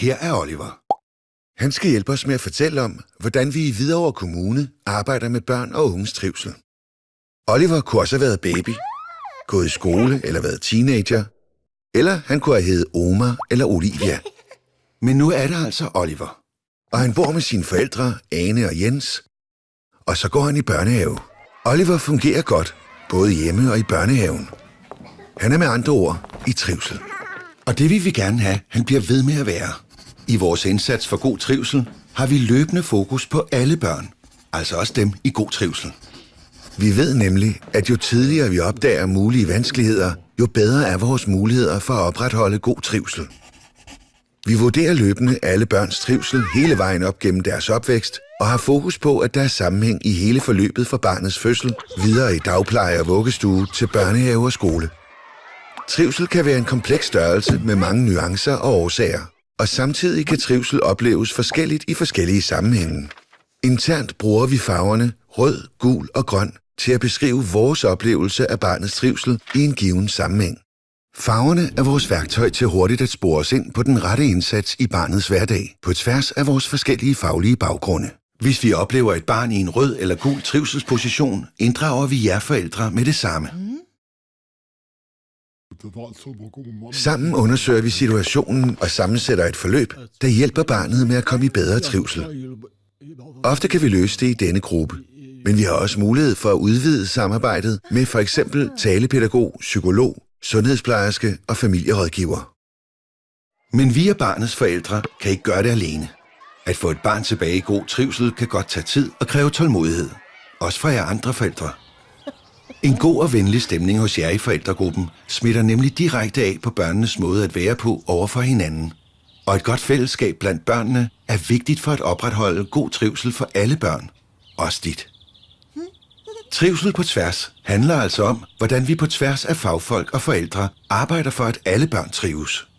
Her er Oliver. Han skal hjælpe os med at fortælle om, hvordan vi i Hvidovre Kommune arbejder med børn og unges trivsel. Oliver kunne også have været baby, gået i skole eller været teenager, eller han kunne have heddet Omar eller Olivia. Men nu er det altså Oliver. Og han bor med sine forældre, Ane og Jens, og så går han i børnehave. Oliver fungerer godt, både hjemme og i børnehaven. Han er med andre ord i trivsel. Og det vil vi gerne have, han bliver ved med at være. I vores indsats for god trivsel har vi løbende fokus på alle børn, altså også dem i god trivsel. Vi ved nemlig, at jo tidligere vi opdager mulige vanskeligheder, jo bedre er vores muligheder for at opretholde god trivsel. Vi vurderer løbende alle børns trivsel hele vejen op gennem deres opvækst, og har fokus på, at der er sammenhæng i hele forløbet fra barnets fødsel, videre i dagpleje og vuggestue til børnehave og skole. Trivsel kan være en kompleks størrelse med mange nuancer og årsager, og samtidig kan trivsel opleves forskelligt i forskellige sammenhænge. Internt bruger vi farverne rød, gul og grøn til at beskrive vores oplevelse af barnets trivsel i en given sammenhæng. Farverne er vores værktøj til hurtigt at spore os ind på den rette indsats i barnets hverdag, på tværs af vores forskellige faglige baggrunde. Hvis vi oplever et barn i en rød eller gul trivselsposition, inddrager vi jer forældre med det samme. Sammen undersøger vi situationen og sammensætter et forløb, der hjælper barnet med at komme i bedre trivsel. Ofte kan vi løse det i denne gruppe, men vi har også mulighed for at udvide samarbejdet med for eksempel talepædagog, psykolog, sundhedsplejerske og familierådgiver. Men vi og barnets forældre kan ikke gøre det alene. At få et barn tilbage i god trivsel kan godt tage tid og kræve tålmodighed. Også fra jer andre forældre. En god og venlig stemning hos jer i forældregruppen smitter nemlig direkte af på børnenes måde at være på over for hinanden. Og et godt fællesskab blandt børnene er vigtigt for at opretholde god trivsel for alle børn. Også dit. Trivsel på tværs handler altså om, hvordan vi på tværs af fagfolk og forældre arbejder for, at alle børn trives.